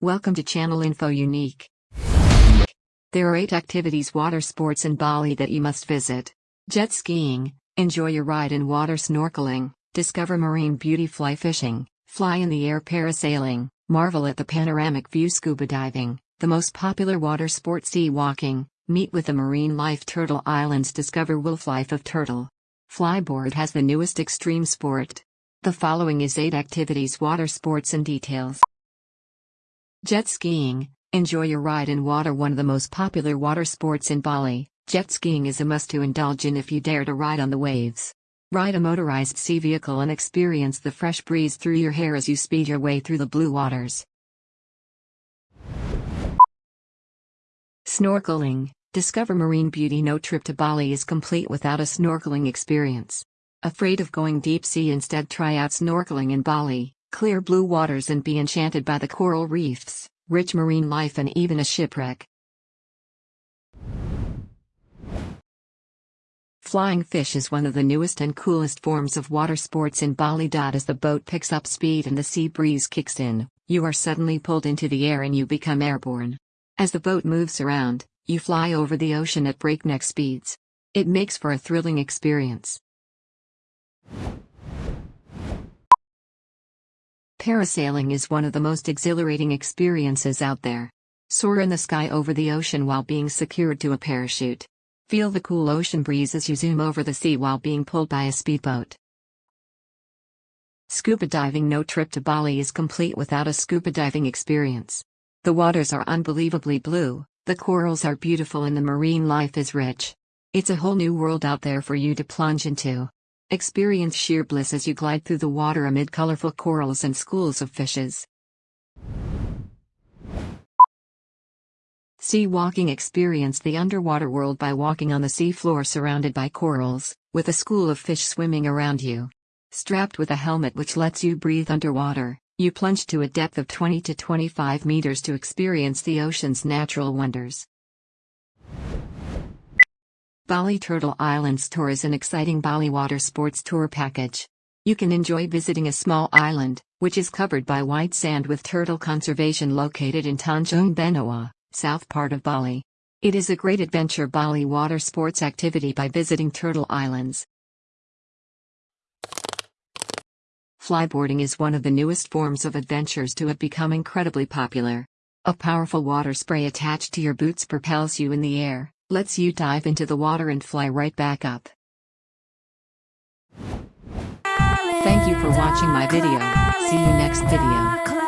Welcome to Channel Info Unique. There are eight activities water sports in Bali that you must visit. Jet skiing, enjoy your ride in water snorkeling, discover marine beauty fly fishing, fly in the air parasailing, marvel at the panoramic view scuba diving, the most popular water sport sea walking, meet with the marine life turtle islands discover wolf life of turtle. Flyboard has the newest extreme sport. The following is 8 activities water sports and details. Jet skiing, enjoy your ride in water one of the most popular water sports in Bali. Jet skiing is a must to indulge in if you dare to ride on the waves. Ride a motorized sea vehicle and experience the fresh breeze through your hair as you speed your way through the blue waters. Snorkeling, discover marine beauty. No trip to Bali is complete without a snorkeling experience. Afraid of going deep sea instead try out snorkeling in Bali, clear blue waters and be enchanted by the coral reefs, rich marine life and even a shipwreck. Flying fish is one of the newest and coolest forms of water sports in Bali. As the boat picks up speed and the sea breeze kicks in, you are suddenly pulled into the air and you become airborne. As the boat moves around, you fly over the ocean at breakneck speeds. It makes for a thrilling experience. Parasailing is one of the most exhilarating experiences out there. Soar in the sky over the ocean while being secured to a parachute. Feel the cool ocean breeze as you zoom over the sea while being pulled by a speedboat. Scuba diving No trip to Bali is complete without a scuba diving experience. The waters are unbelievably blue, the corals are beautiful and the marine life is rich. It's a whole new world out there for you to plunge into. Experience sheer bliss as you glide through the water amid colorful corals and schools of fishes. Sea walking Experience the underwater world by walking on the sea floor surrounded by corals, with a school of fish swimming around you. Strapped with a helmet which lets you breathe underwater, you plunge to a depth of 20 to 25 meters to experience the ocean's natural wonders. Bali Turtle Islands Tour is an exciting Bali water sports tour package. You can enjoy visiting a small island, which is covered by white sand with turtle conservation located in Tanjung Benoa, south part of Bali. It is a great adventure Bali water sports activity by visiting Turtle Islands. Flyboarding is one of the newest forms of adventures to have become incredibly popular. A powerful water spray attached to your boots propels you in the air, lets you dive into the water and fly right back up. Thank you for watching my video, see you next video.